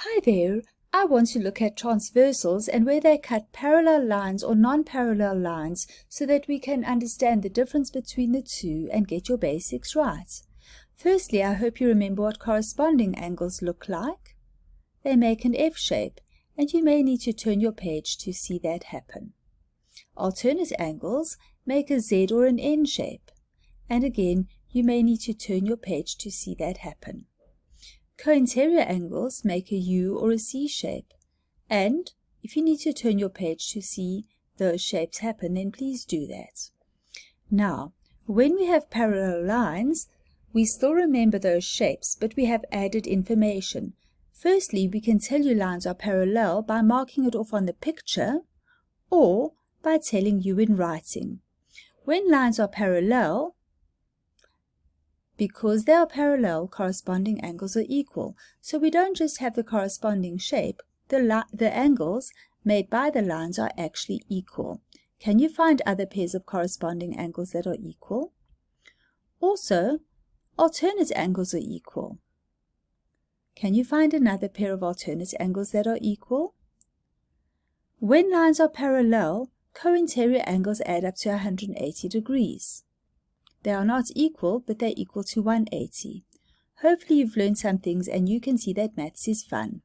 Hi there, I want to look at transversals and where they cut parallel lines or non-parallel lines so that we can understand the difference between the two and get your basics right. Firstly, I hope you remember what corresponding angles look like. They make an F shape and you may need to turn your page to see that happen. Alternate angles make a Z or an N shape and again you may need to turn your page to see that happen. Co-interior angles make a U or a C shape. And if you need to turn your page to see those shapes happen, then please do that. Now, when we have parallel lines, we still remember those shapes, but we have added information. Firstly, we can tell you lines are parallel by marking it off on the picture or by telling you in writing. When lines are parallel, because they are parallel, corresponding angles are equal. So we don't just have the corresponding shape, the, the angles made by the lines are actually equal. Can you find other pairs of corresponding angles that are equal? Also, alternate angles are equal. Can you find another pair of alternate angles that are equal? When lines are parallel, co-interior angles add up to 180 degrees. They are not equal, but they're equal to 180. Hopefully you've learned some things and you can see that maths is fun.